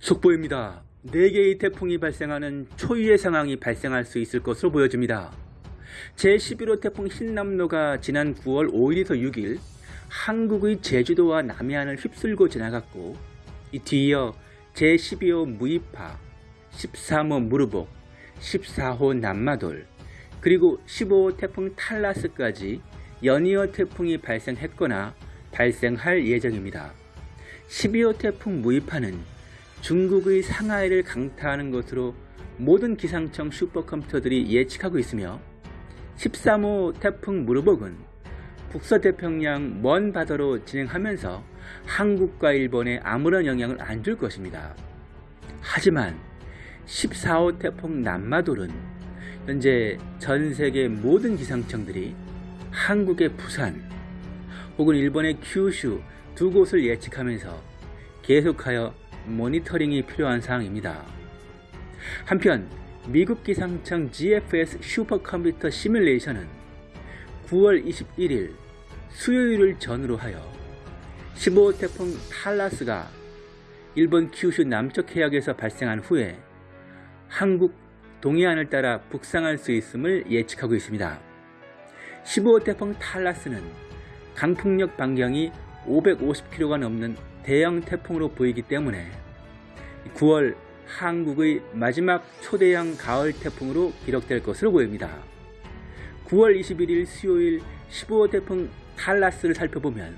속보입니다. 4개의 태풍이 발생하는 초유의 상황이 발생할 수 있을 것으로 보여집니다. 제11호 태풍 흰남노가 지난 9월 5일에서 6일 한국의 제주도와 남해안을 휩쓸고 지나갔고 이 뒤이어 제12호 무이파, 13호 무르복, 14호 남마돌, 그리고 15호 태풍 탈라스까지 연이어 태풍이 발생했거나 발생할 예정입니다. 12호 태풍 무이파는 중국의 상하이를 강타하는 것으로 모든 기상청 슈퍼컴퓨터들이 예측하고 있으며 13호 태풍 무르복은 북서태평양 먼 바다로 진행하면서 한국과 일본에 아무런 영향을 안 줄 것입니다. 하지만 14호 태풍 남마돌은 현재 전 세계 모든 기상청들이 한국의 부산 혹은 일본의 큐슈 두 곳을 예측하면서 계속하여 모니터링이 필요한 사항입니다. 한편 미국 기상청 GFS 슈퍼컴퓨터 시뮬레이션은 9월 21일 수요일을 전후로 하여 15호 태풍 탈라스가 일본 큐슈 남쪽 해역에서 발생한 후에 한국 동해안을 따라 북상할 수 있음을 예측하고 있습니다. 15호 태풍 탈라스는 강풍력 반경이 550km가 넘는 대형 태풍으로 보이기 때문에 9월 한국의 마지막 초대형 가을 태풍으로 기록될 것으로 보입니다. 9월 21일 수요일 15호 태풍 탈라스를 살펴보면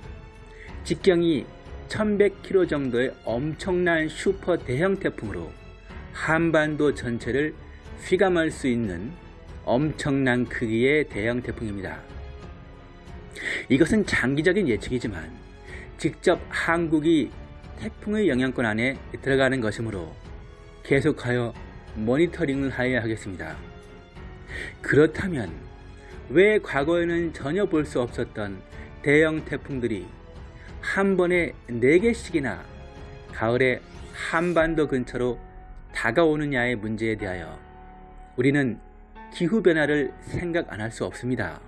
직경이 1100km 정도의 엄청난 슈퍼 대형 태풍으로 한반도 전체를 휘감을 수 있는 엄청난 크기의 대형 태풍입니다. 이것은 장기적인 예측이지만 직접 한국이 태풍의 영향권 안에 들어가는 것이므로 계속하여 모니터링을 하여야 하겠습니다. 그렇다면 왜 과거에는 전혀 볼 수 없었던 대형 태풍들이 한 번에 4개씩이나 가을에 한반도 근처로 다가오느냐의 문제에 대하여 우리는 기후변화를 생각 안 할 수 없습니다.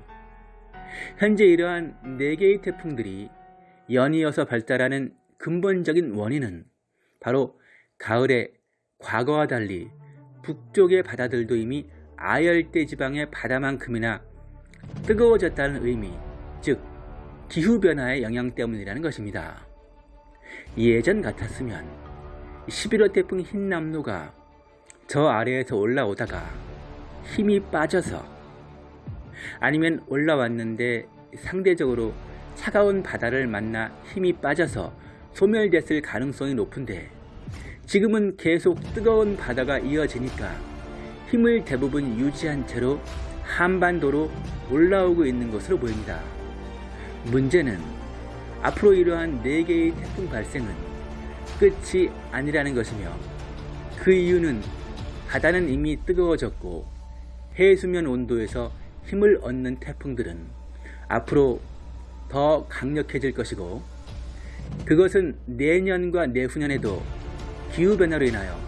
현재 이러한 4개의 태풍들이 연이어서 발달하는 근본적인 원인은 바로 가을에 과거와 달리 북쪽의 바다들도 이미 아열대 지방의 바다만큼이나 뜨거워졌다는 의미, 즉 기후변화의 영향 때문이라는 것입니다. 예전 같았으면 11호 태풍 흰남노가 저 아래에서 올라오다가 힘이 빠져서 아니면 올라왔는데 상대적으로 차가운 바다를 만나 힘이 빠져서 소멸됐을 가능성이 높은데 지금은 계속 뜨거운 바다가 이어지니까 힘을 대부분 유지한 채로 한반도로 올라오고 있는 것으로 보입니다. 문제는 앞으로 이러한 4개의 태풍 발생은 끝이 아니라는 것이며 그 이유는 바다는 이미 뜨거워졌고 해수면 온도에서 힘을 얻는 태풍들은 앞으로 더 강력해질 것이고 그것은 내년과 내후년에도 기후변화로 인하여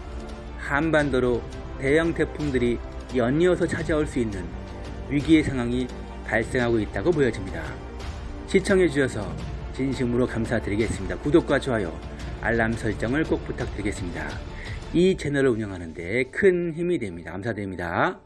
한반도로 대형 태풍들이 연이어서 찾아올 수 있는 위기의 상황이 발생하고 있다고 보여집니다. 시청해 주셔서 진심으로 감사드리겠습니다. 구독과 좋아요, 알람 설정을 꼭 부탁드리겠습니다. 이 채널을 운영하는 데 큰 힘이 됩니다. 감사드립니다.